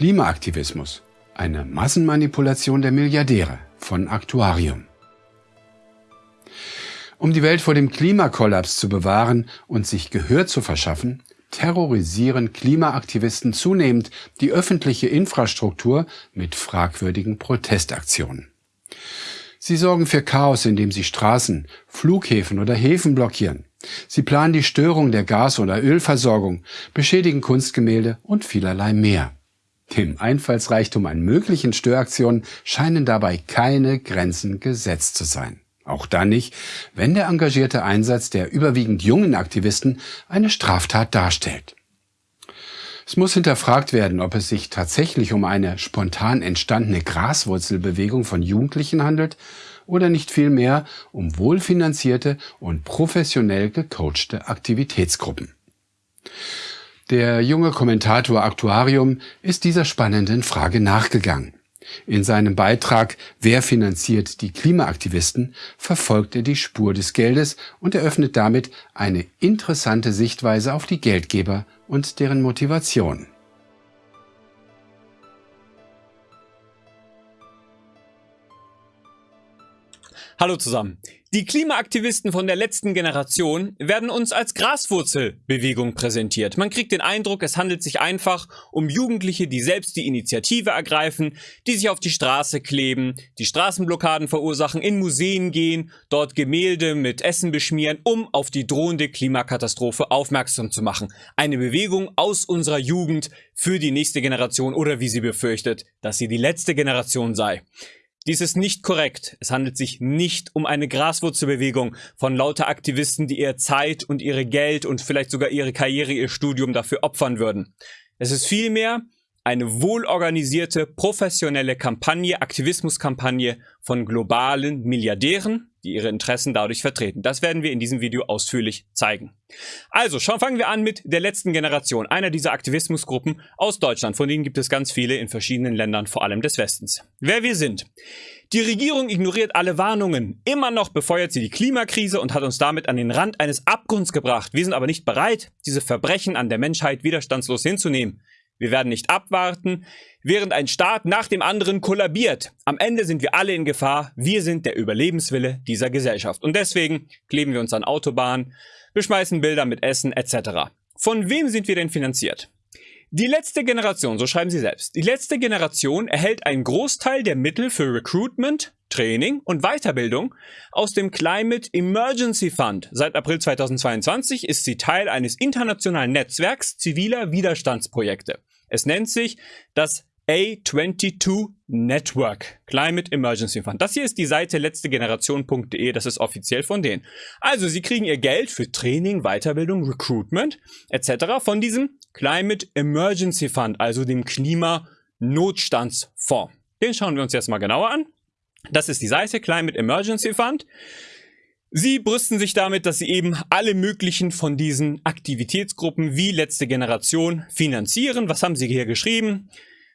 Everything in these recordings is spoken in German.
Klimaaktivismus. Eine Massenmanipulation der Milliardäre von Aktuarium. Um die Welt vor dem Klimakollaps zu bewahren und sich Gehör zu verschaffen, terrorisieren Klimaaktivisten zunehmend die öffentliche Infrastruktur mit fragwürdigen Protestaktionen. Sie sorgen für Chaos, indem sie Straßen, Flughäfen oder Häfen blockieren. Sie planen die Störung der Gas- oder Ölversorgung, beschädigen Kunstgemälde und vielerlei mehr. Dem Einfallsreichtum an möglichen Störaktionen scheinen dabei keine Grenzen gesetzt zu sein. Auch dann nicht, wenn der engagierte Einsatz der überwiegend jungen Aktivisten eine Straftat darstellt. Es muss hinterfragt werden, ob es sich tatsächlich um eine spontan entstandene Graswurzelbewegung von Jugendlichen handelt oder nicht vielmehr um wohlfinanzierte und professionell gecoachte Aktivitätsgruppen. Der junge Kommentator Aktuarium ist dieser spannenden Frage nachgegangen. In seinem Beitrag Wer finanziert die Klimaaktivisten verfolgt er die Spur des Geldes und eröffnet damit eine interessante Sichtweise auf die Geldgeber und deren Motivation. Hallo zusammen. Die Klimaaktivisten von der letzten Generation werden uns als Graswurzelbewegung präsentiert. Man kriegt den Eindruck, es handelt sich einfach um Jugendliche, die selbst die Initiative ergreifen, die sich auf die Straße kleben, die Straßenblockaden verursachen, in Museen gehen, dort Gemälde mit Essen beschmieren, um auf die drohende Klimakatastrophe aufmerksam zu machen. Eine Bewegung aus unserer Jugend für die nächste Generation oder wie sie befürchtet, dass sie die letzte Generation sei. Dies ist nicht korrekt. Es handelt sich nicht um eine Graswurzelbewegung von lauter Aktivisten, die ihre Zeit und ihre Geld und vielleicht sogar ihre Karriere, ihr Studium dafür opfern würden. Es ist vielmehr eine wohlorganisierte, professionelle Kampagne, Aktivismuskampagne von globalen Milliardären, die ihre Interessen dadurch vertreten. Das werden wir in diesem Video ausführlich zeigen. Also, schon fangen wir an mit der letzten Generation, einer dieser Aktivismusgruppen aus Deutschland. Von denen gibt es ganz viele in verschiedenen Ländern, vor allem des Westens. Wer wir sind. Die Regierung ignoriert alle Warnungen. Immer noch befeuert sie die Klimakrise und hat uns damit an den Rand eines Abgrunds gebracht. Wir sind aber nicht bereit, diese Verbrechen an der Menschheit widerstandslos hinzunehmen. Wir werden nicht abwarten, während ein Staat nach dem anderen kollabiert. Am Ende sind wir alle in Gefahr. Wir sind der Überlebenswille dieser Gesellschaft. Und deswegen kleben wir uns an Autobahnen, beschmeißen Bilder mit Essen etc. Von wem sind wir denn finanziert? Die letzte Generation, so schreiben sie selbst, die letzte Generation erhält einen Großteil der Mittel für Recruitment, Training und Weiterbildung aus dem Climate Emergency Fund. Seit April 2022 ist sie Teil eines internationalen Netzwerks ziviler Widerstandsprojekte. Es nennt sich das A22 Network Climate Emergency Fund. Das hier ist die Seite letztegeneration.de, das ist offiziell von denen. Also sie kriegen ihr Geld für Training, Weiterbildung, Recruitment etc. von diesem Climate Emergency Fund, also dem Klimanotstandsfonds. Den schauen wir uns jetzt mal genauer an. Das ist die Seite Climate Emergency Fund. Sie brüsten sich damit, dass sie eben alle möglichen von diesen Aktivitätsgruppen wie letzte Generation finanzieren. Was haben sie hier geschrieben?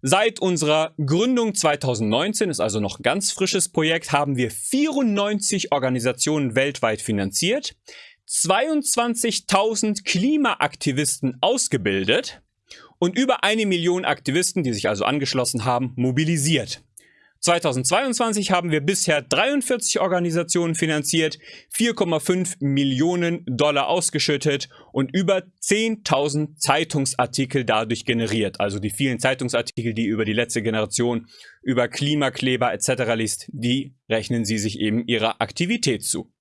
Seit unserer Gründung 2019, ist also noch ein ganz frisches Projekt, haben wir 94 Organisationen weltweit finanziert, 22.000 Klimaaktivisten ausgebildet und über eine Million Aktivisten, die sich also angeschlossen haben, mobilisiert. 2022 haben wir bisher 43 Organisationen finanziert, 4,5 Millionen Dollar ausgeschüttet und über 10.000 Zeitungsartikel dadurch generiert. Also die vielen Zeitungsartikel, die über die letzte Generation, über Klimakleber etc. liest, die rechnen sie sich eben ihrer Aktivität zu.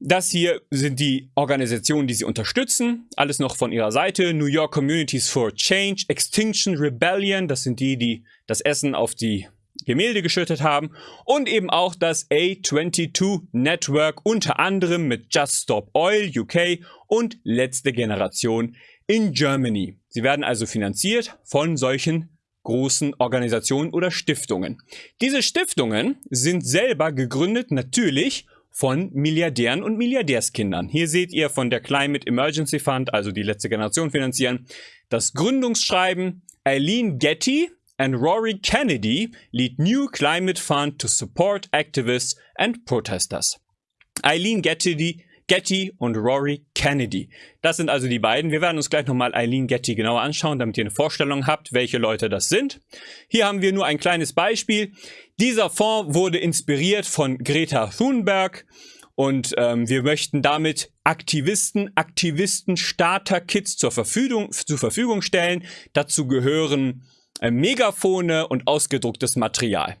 Das hier sind die Organisationen, die sie unterstützen. Alles noch von ihrer Seite. New York Communities for Change, Extinction Rebellion, das sind die, die das Essen auf die Gemälde geschüttet haben und eben auch das A22 Network unter anderem mit Just Stop Oil UK und letzte Generation in Germany. Sie werden also finanziert von solchen großen Organisationen oder Stiftungen. Diese Stiftungen sind selber gegründet natürlich von Milliardären und Milliardärskindern. Hier seht ihr von der Climate Emergency Fund, also die letzte Generation finanzieren, das Gründungsschreiben. Eileen Getty, and Rory Kennedy lead new climate fund to support activists and protesters. Eileen Getty, Getty und Rory Kennedy. Das sind also die beiden. Wir werden uns gleich nochmal Eileen Getty genauer anschauen, damit ihr eine Vorstellung habt, welche Leute das sind. Hier haben wir nur ein kleines Beispiel. Dieser Fonds wurde inspiriert von Greta Thunberg und ähm, wir möchten damit Aktivisten, Aktivisten, Starter-Kits zur Verfügung, zur Verfügung stellen. Dazu gehören Megafone und ausgedrucktes Material.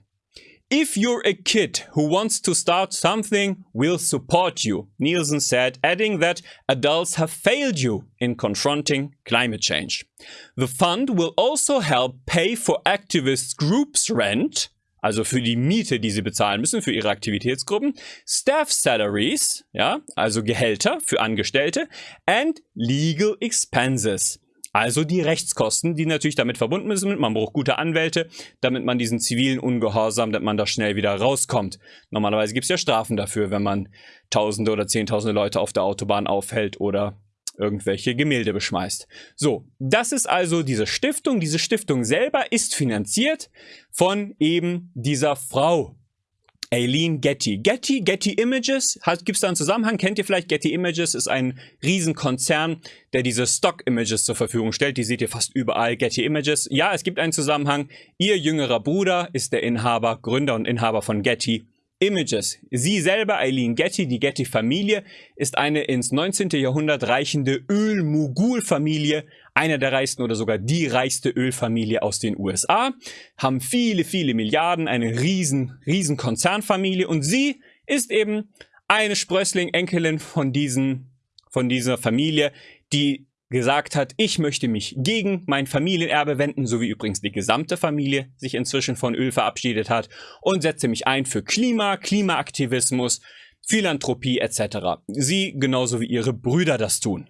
If you're a kid who wants to start something, we'll support you, Nielsen said, adding that adults have failed you in confronting climate change. The fund will also help pay for activists' groups' rent, also für die Miete, die sie bezahlen müssen für ihre Aktivitätsgruppen, Staff Salaries, ja, also Gehälter für Angestellte, and Legal Expenses. Also die Rechtskosten, die natürlich damit verbunden sind. Man braucht gute Anwälte, damit man diesen zivilen Ungehorsam, damit man da schnell wieder rauskommt. Normalerweise gibt es ja Strafen dafür, wenn man Tausende oder Zehntausende Leute auf der Autobahn aufhält oder irgendwelche Gemälde beschmeißt. So, das ist also diese Stiftung. Diese Stiftung selber ist finanziert von eben dieser Frau, Aileen Getty. Getty, Getty Images, gibt es da einen Zusammenhang? Kennt ihr vielleicht? Getty Images ist ein Riesenkonzern, der diese Stock-Images zur Verfügung stellt. Die seht ihr fast überall, Getty Images. Ja, es gibt einen Zusammenhang. Ihr jüngerer Bruder ist der Inhaber, Gründer und Inhaber von Getty Images. Sie selber, Eileen Getty, die Getty-Familie, ist eine ins 19. Jahrhundert reichende Öl-Mogul-Familie, einer der reichsten oder sogar die reichste Ölfamilie aus den USA, haben viele, viele Milliarden, eine riesen, riesen Konzernfamilie und sie ist eben eine Sprössling-Enkelin von diesen, von dieser Familie, die gesagt hat, ich möchte mich gegen mein Familienerbe wenden, so wie übrigens die gesamte Familie sich inzwischen von Öl verabschiedet hat und setze mich ein für Klima, Klimaaktivismus, Philanthropie etc. Sie genauso wie ihre Brüder das tun.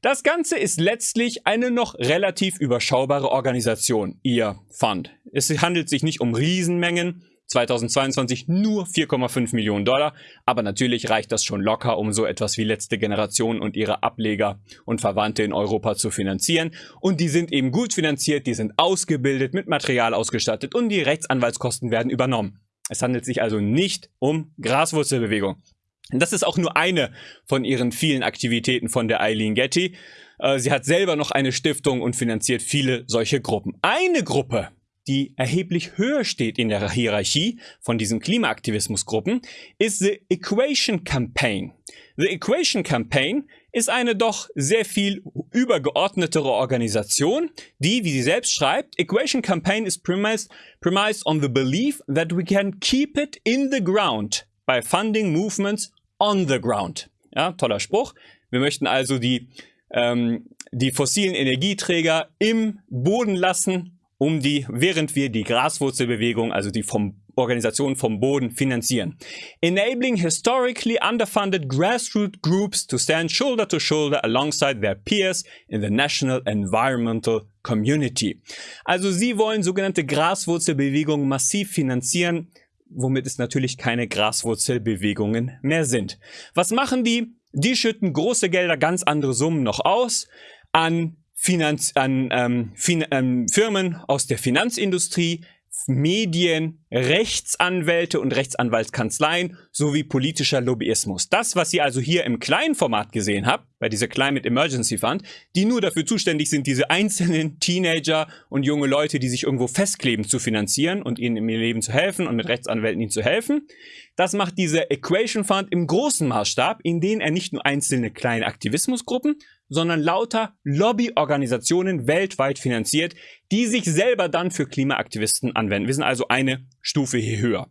Das Ganze ist letztlich eine noch relativ überschaubare Organisation, ihr Fund. Es handelt sich nicht um Riesenmengen, 2022 nur 4,5 Millionen Dollar, aber natürlich reicht das schon locker, um so etwas wie letzte Generation und ihre Ableger und Verwandte in Europa zu finanzieren. Und die sind eben gut finanziert, die sind ausgebildet, mit Material ausgestattet und die Rechtsanwaltskosten werden übernommen. Es handelt sich also nicht um Graswurzelbewegung. Das ist auch nur eine von ihren vielen Aktivitäten von der Eileen Getty. Äh, sie hat selber noch eine Stiftung und finanziert viele solche Gruppen. Eine Gruppe, die erheblich höher steht in der Hierarchie von diesen Klimaaktivismusgruppen, ist The Equation Campaign. The Equation Campaign ist eine doch sehr viel übergeordnetere Organisation, die, wie sie selbst schreibt, Equation Campaign is premised, premised on the belief that we can keep it in the ground by funding movements on the ground. Ja, toller Spruch. Wir möchten also die, ähm, die fossilen Energieträger im Boden lassen, um die, während wir die Graswurzelbewegung, also die vom Organisationen vom Boden finanzieren. Enabling historically underfunded grassroots groups to stand shoulder to shoulder alongside their peers in the national environmental community. Also sie wollen sogenannte Graswurzelbewegungen massiv finanzieren, womit es natürlich keine Graswurzelbewegungen mehr sind. Was machen die? Die schütten große Gelder, ganz andere Summen noch aus an, Finanz an ähm, fin ähm, Firmen aus der Finanzindustrie, Medien, Rechtsanwälte und Rechtsanwaltskanzleien sowie politischer Lobbyismus. Das, was ihr also hier im kleinen Format gesehen habt, bei dieser Climate Emergency Fund, die nur dafür zuständig sind, diese einzelnen Teenager und junge Leute, die sich irgendwo festkleben, zu finanzieren und ihnen im Leben zu helfen und mit Rechtsanwälten ihnen zu helfen. Das macht dieser Equation Fund im großen Maßstab, in denen er nicht nur einzelne kleine Aktivismusgruppen, sondern lauter Lobbyorganisationen weltweit finanziert, die sich selber dann für Klimaaktivisten anwenden. Wir sind also eine Stufe hier höher.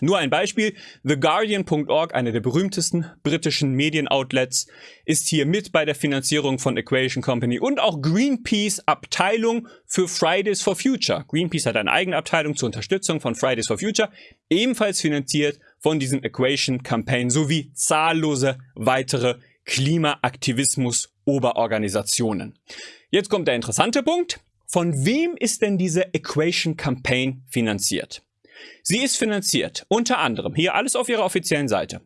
Nur ein Beispiel, TheGuardian.org, eine der berühmtesten britischen Medienoutlets, ist hier mit bei der Finanzierung von Equation Company und auch Greenpeace Abteilung für Fridays for Future. Greenpeace hat eine eigene Abteilung zur Unterstützung von Fridays for Future, ebenfalls finanziert von diesem Equation Campaign sowie zahllose weitere Klimaaktivismus-Oberorganisationen. Jetzt kommt der interessante Punkt. Von wem ist denn diese Equation Campaign finanziert? Sie ist finanziert unter anderem, hier alles auf ihrer offiziellen Seite,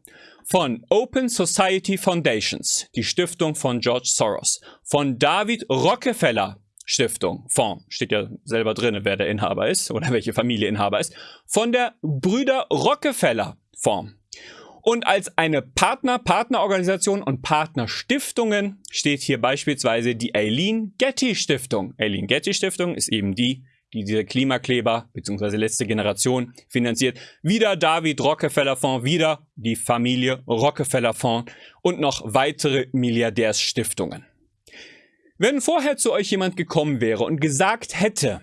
von Open Society Foundations, die Stiftung von George Soros, von David Rockefeller Stiftung, Fonds, steht ja selber drin, wer der Inhaber ist oder welche Familie Inhaber ist, von der Brüder Rockefeller Fonds Und als eine Partner, Partnerorganisation und Partnerstiftungen steht hier beispielsweise die Eileen Getty Stiftung. Eileen Getty Stiftung ist eben die, die diese Klimakleber bzw. letzte Generation finanziert. Wieder David Rockefeller Fonds, wieder die Familie Rockefeller Fonds und noch weitere Milliardärsstiftungen. Wenn vorher zu euch jemand gekommen wäre und gesagt hätte,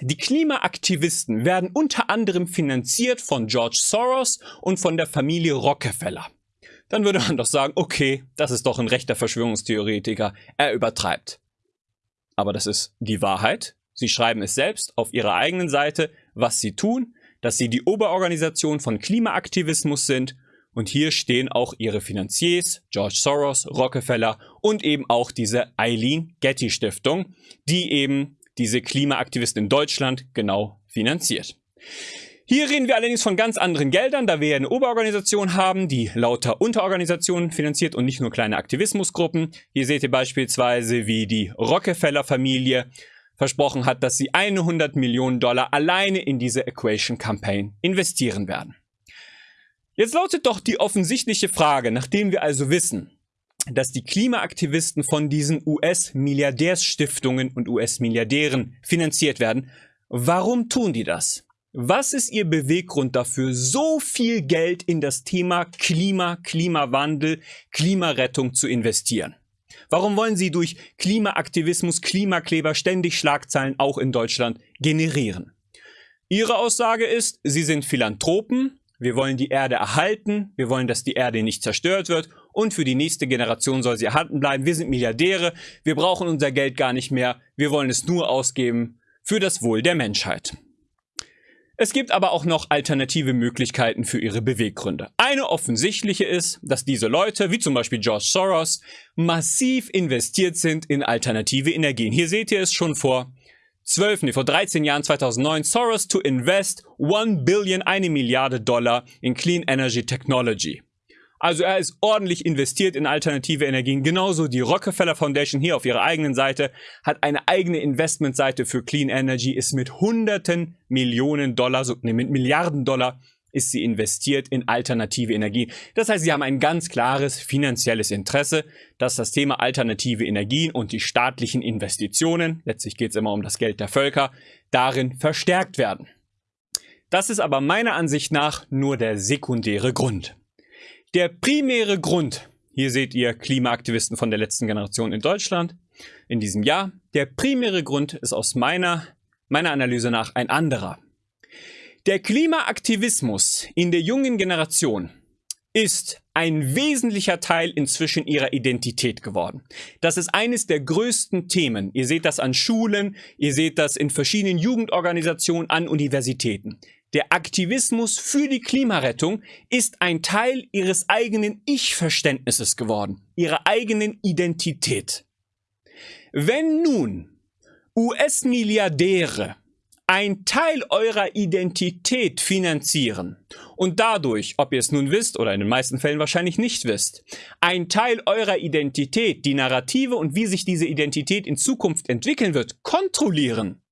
die Klimaaktivisten werden unter anderem finanziert von George Soros und von der Familie Rockefeller. Dann würde man doch sagen, okay, das ist doch ein rechter Verschwörungstheoretiker, er übertreibt. Aber das ist die Wahrheit. Sie schreiben es selbst auf ihrer eigenen Seite, was sie tun, dass sie die Oberorganisation von Klimaaktivismus sind und hier stehen auch ihre Finanziers, George Soros, Rockefeller und eben auch diese Eileen Getty Stiftung, die eben diese Klimaaktivisten in Deutschland genau finanziert. Hier reden wir allerdings von ganz anderen Geldern, da wir eine Oberorganisation haben, die lauter Unterorganisationen finanziert und nicht nur kleine Aktivismusgruppen. Hier seht ihr beispielsweise, wie die Rockefeller-Familie versprochen hat, dass sie 100 Millionen Dollar alleine in diese Equation Campaign investieren werden. Jetzt lautet doch die offensichtliche Frage, nachdem wir also wissen, dass die Klimaaktivisten von diesen US-Milliardärsstiftungen und US-Milliardären finanziert werden. Warum tun die das? Was ist ihr Beweggrund dafür, so viel Geld in das Thema Klima, Klimawandel, Klimarettung zu investieren? Warum wollen sie durch Klimaaktivismus, Klimakleber ständig Schlagzeilen auch in Deutschland generieren? Ihre Aussage ist, sie sind Philanthropen, wir wollen die Erde erhalten, wir wollen, dass die Erde nicht zerstört wird und für die nächste Generation soll sie erhalten bleiben. Wir sind Milliardäre, wir brauchen unser Geld gar nicht mehr, wir wollen es nur ausgeben für das Wohl der Menschheit. Es gibt aber auch noch alternative Möglichkeiten für ihre Beweggründe. Eine offensichtliche ist, dass diese Leute, wie zum Beispiel George Soros, massiv investiert sind in alternative Energien. Hier seht ihr es schon vor 12, nee, vor 13 Jahren, 2009, Soros to invest 1 Billion, eine Milliarde Dollar in Clean Energy Technology. Also er ist ordentlich investiert in alternative Energien. Genauso die Rockefeller Foundation hier auf ihrer eigenen Seite hat eine eigene Investmentseite für Clean Energy, ist mit hunderten Millionen Dollar, so, nee, mit Milliarden Dollar ist sie investiert in alternative Energien. Das heißt, sie haben ein ganz klares finanzielles Interesse, dass das Thema alternative Energien und die staatlichen Investitionen, letztlich geht es immer um das Geld der Völker, darin verstärkt werden. Das ist aber meiner Ansicht nach nur der sekundäre Grund. Der primäre Grund, hier seht ihr Klimaaktivisten von der letzten Generation in Deutschland in diesem Jahr, der primäre Grund ist aus meiner, meiner Analyse nach ein anderer. Der Klimaaktivismus in der jungen Generation ist ein wesentlicher Teil inzwischen ihrer Identität geworden. Das ist eines der größten Themen. Ihr seht das an Schulen, ihr seht das in verschiedenen Jugendorganisationen, an Universitäten. Der Aktivismus für die Klimarettung ist ein Teil ihres eigenen Ich-Verständnisses geworden, ihrer eigenen Identität. Wenn nun US-Milliardäre ein Teil eurer Identität finanzieren und dadurch, ob ihr es nun wisst oder in den meisten Fällen wahrscheinlich nicht wisst, ein Teil eurer Identität, die Narrative und wie sich diese Identität in Zukunft entwickeln wird, kontrollieren,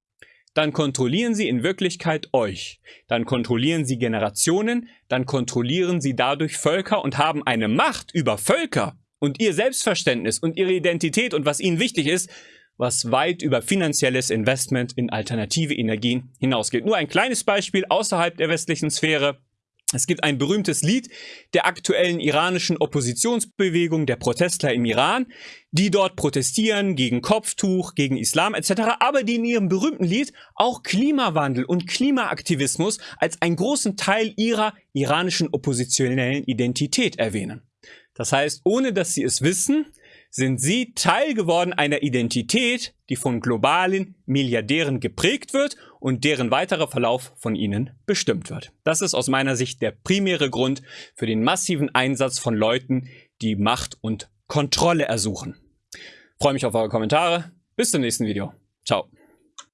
dann kontrollieren sie in Wirklichkeit euch. Dann kontrollieren sie Generationen, dann kontrollieren sie dadurch Völker und haben eine Macht über Völker und ihr Selbstverständnis und ihre Identität und was ihnen wichtig ist, was weit über finanzielles Investment in alternative Energien hinausgeht. Nur ein kleines Beispiel außerhalb der westlichen Sphäre. Es gibt ein berühmtes Lied der aktuellen iranischen Oppositionsbewegung, der Protestler im Iran, die dort protestieren gegen Kopftuch, gegen Islam etc., aber die in ihrem berühmten Lied auch Klimawandel und Klimaaktivismus als einen großen Teil ihrer iranischen oppositionellen Identität erwähnen. Das heißt, ohne dass sie es wissen, sind sie Teil geworden einer Identität, die von globalen Milliardären geprägt wird und deren weiterer Verlauf von ihnen bestimmt wird. Das ist aus meiner Sicht der primäre Grund für den massiven Einsatz von Leuten, die Macht und Kontrolle ersuchen. Freue mich auf eure Kommentare. Bis zum nächsten Video. Ciao.